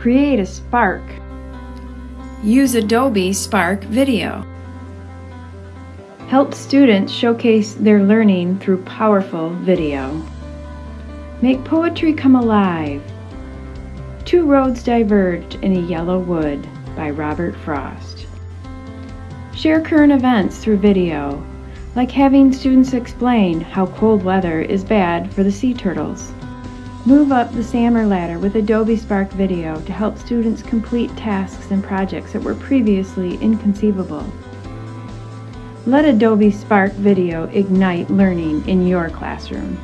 Create a Spark. Use Adobe Spark Video. Help students showcase their learning through powerful video. Make poetry come alive. Two roads diverged in a yellow wood by Robert Frost. Share current events through video, like having students explain how cold weather is bad for the sea turtles. Move up the SAMR ladder with Adobe Spark Video to help students complete tasks and projects that were previously inconceivable. Let Adobe Spark Video ignite learning in your classroom.